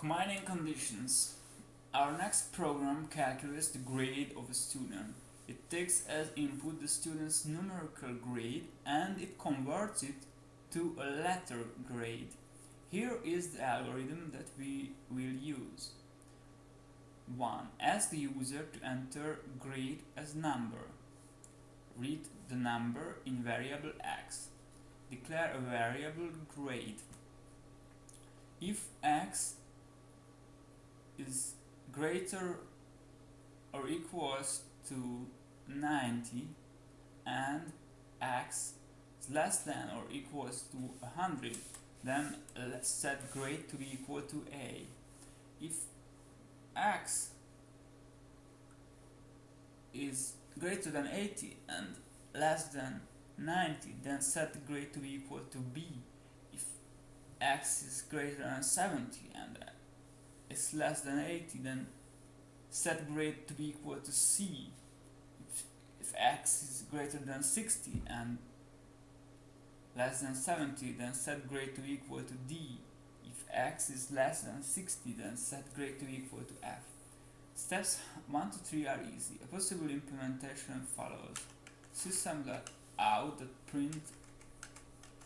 Combining conditions. Our next program calculates the grade of a student. It takes as input the student's numerical grade and it converts it to a letter grade. Here is the algorithm that we will use. 1. Ask the user to enter grade as number. Read the number in variable x. Declare a variable grade. If x is greater or equals to 90 and x is less than or equals to 100 then let's set grade to be equal to a. If x is greater than 80 and less than 90 then set grade to be equal to b. If x is greater than 70 and is less than 80 then set grade to be equal to C. If, if x is greater than 60 and less than 70 then set grade to be equal to D. If x is less than 60 then set grade to be equal to F. Steps 1 to 3 are easy. A possible implementation follows. System.out print.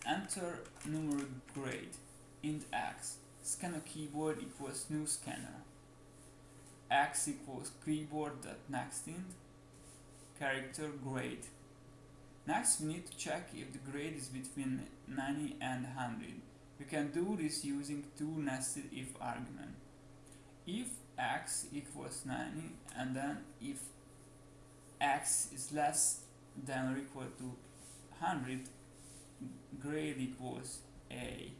Enter numeric grade. Int x scanner keyboard equals new scanner. X equals keyboard. keyboard.nextInt character grade. Next we need to check if the grade is between 90 and 100 we can do this using two nested if argument. If x equals 90 and then if x is less than or equal to 100 grade equals a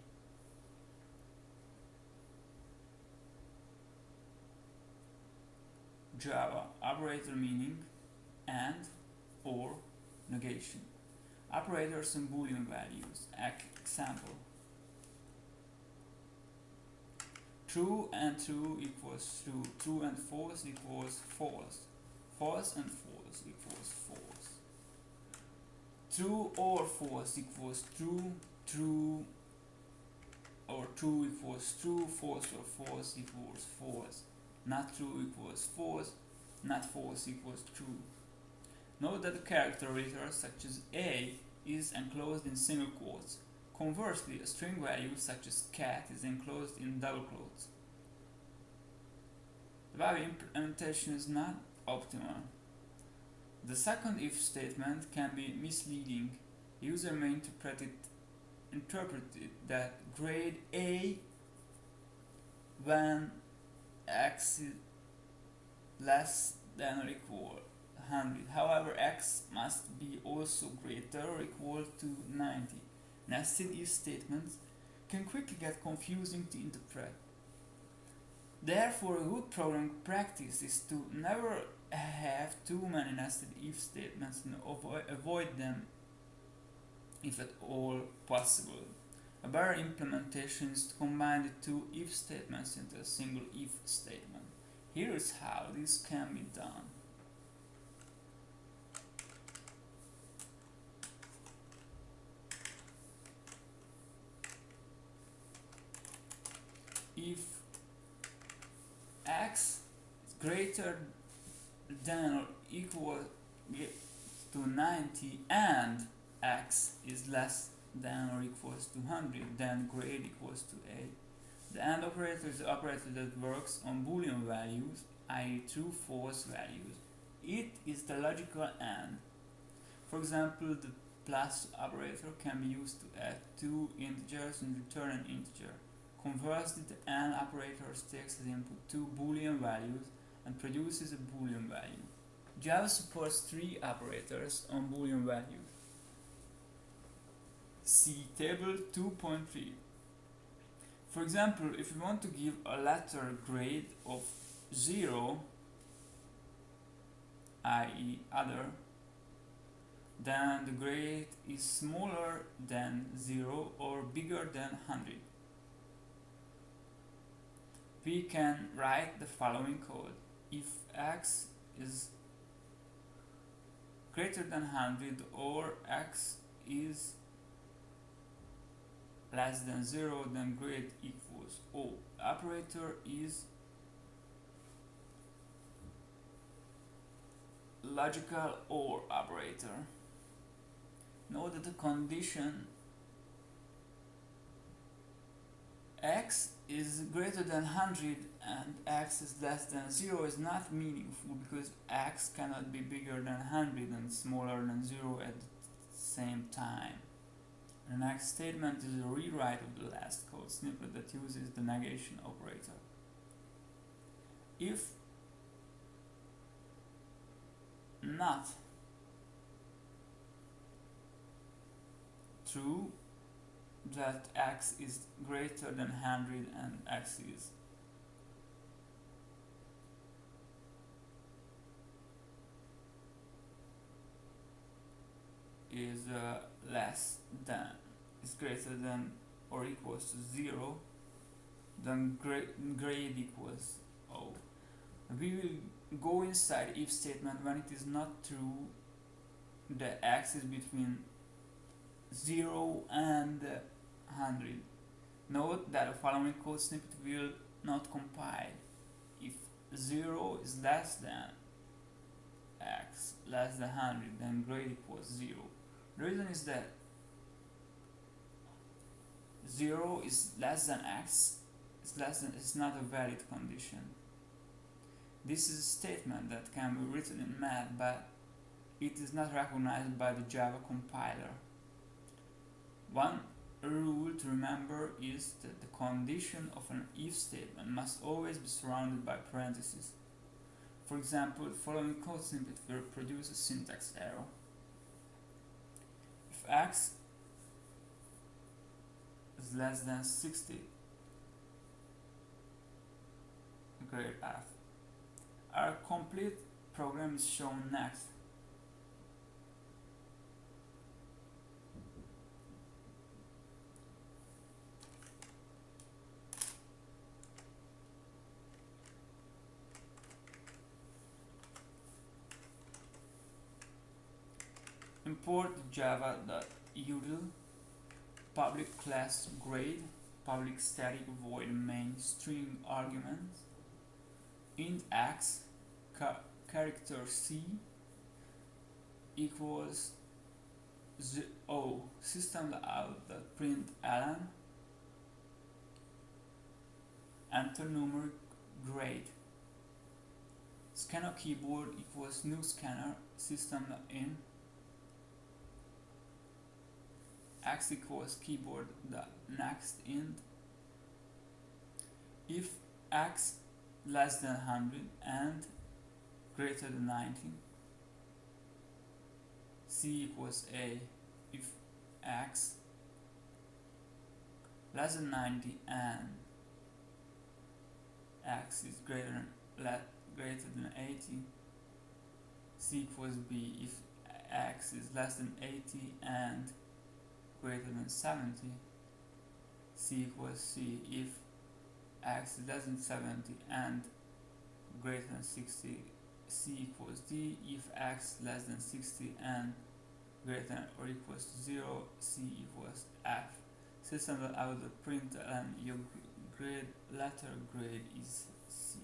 Java operator meaning and or negation. Operators and boolean values example. True and true equals true. True and false equals false. False and false equals false. True or false equals true true or true equals true false or false equals false not true equals false, not false equals true. Note that the character reader such as a is enclosed in single quotes. Conversely, a string value such as cat is enclosed in double quotes. The value implementation is not optimal. The second if statement can be misleading. The user may interpret it, interpret it that grade A when x is less than or equal 100. However, x must be also greater or equal to 90. Nested if statements can quickly get confusing to interpret. Therefore, a good program practice is to never have too many nested if statements and avoid them if at all possible. A better implementation is to combine the two if statements into a single if statement. Here is how this can be done. If x is greater than or equal to 90 and x is less than or equals to 100, then grade equals to A. The AND operator is the operator that works on boolean values, i.e. true false values. It is the logical AND. For example, the plus operator can be used to add two integers and return an integer. Conversely, the AND operator takes as input two boolean values and produces a boolean value. Java supports three operators on boolean values. See table 2.3. For example, if we want to give a letter grade of 0, i.e. other, then the grade is smaller than 0 or bigger than 100. We can write the following code. If x is greater than 100 or x is less than 0 then grade equals O. Operator is logical OR operator. Note that the condition x is greater than 100 and x is less than 0 is not meaningful because x cannot be bigger than 100 and smaller than 0 at the same time. The next statement is a rewrite of the last code snippet that uses the negation operator. If not true that x is greater than 100 and x is is uh, less than is greater than or equals to 0 then grade, equals O. We will go inside if statement when it is not true the x is between 0 and 100. Note that the following code snippet will not compile if 0 is less than x less than 100 then grade equals 0. The reason is that 0 is less than x is less than is not a valid condition. This is a statement that can be written in math but it is not recognized by the Java compiler. One rule to remember is that the condition of an if statement must always be surrounded by parentheses. For example, the following code snippet will produce a syntax error. If x is less than 60, grade F. Our complete program is shown next. Import java.util public class grade public static void main string arguments int x ca character c equals o system out the print enter numeric grade. Scanner keyboard equals new scanner system in x equals keyboard the next int. If x less than 100 and greater than 90 c equals a. If x less than 90 and x is greater than greater than 80 c equals b. If x is less than 80 and greater than 70 c equals c. If x is less than 70 and greater than 60 c equals d. If x less than 60 and greater than or equals to 0 c equals f. System that out the print and your grade letter grade is c.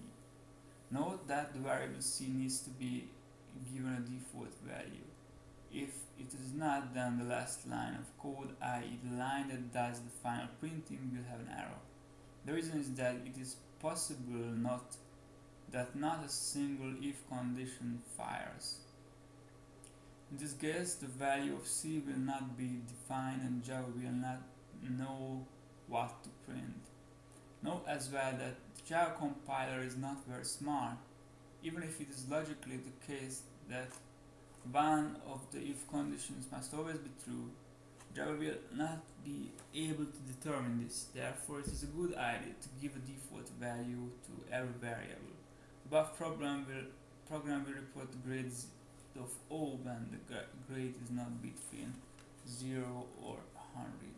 Note that the variable c needs to be given a default value if it is not, then the last line of code, i.e. the line that does the final printing, will have an error. The reason is that it is possible not that not a single if condition fires. In this case, the value of C will not be defined and Java will not know what to print. Note as well that the Java compiler is not very smart, even if it is logically the case that one of the if conditions must always be true, Java will not be able to determine this. Therefore, it is a good idea to give a default value to every variable. The above program will program will report grades of O when the grade is not between 0 or 100.